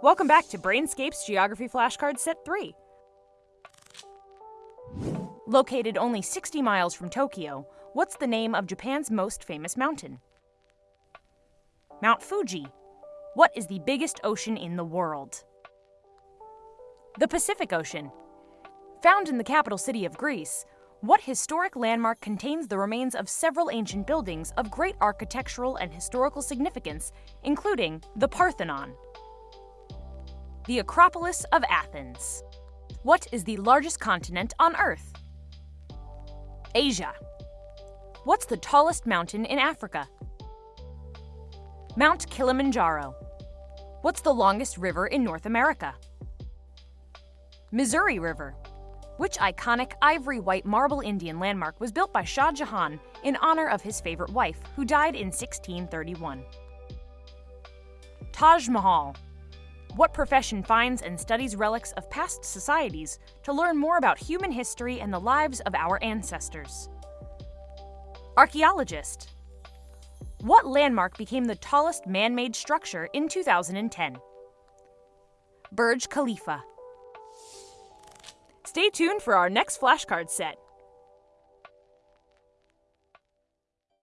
Welcome back to Brainscape's Geography Flashcard Set 3. Located only 60 miles from Tokyo, what's the name of Japan's most famous mountain? Mount Fuji. What is the biggest ocean in the world? The Pacific Ocean. Found in the capital city of Greece, what historic landmark contains the remains of several ancient buildings of great architectural and historical significance, including the Parthenon? The Acropolis of Athens. What is the largest continent on Earth? Asia. What's the tallest mountain in Africa? Mount Kilimanjaro. What's the longest river in North America? Missouri River. Which iconic ivory white marble Indian landmark was built by Shah Jahan in honor of his favorite wife, who died in 1631? Taj Mahal. What profession finds and studies relics of past societies to learn more about human history and the lives of our ancestors? Archaeologist. What landmark became the tallest man made structure in 2010? Burj Khalifa. Stay tuned for our next flashcard set.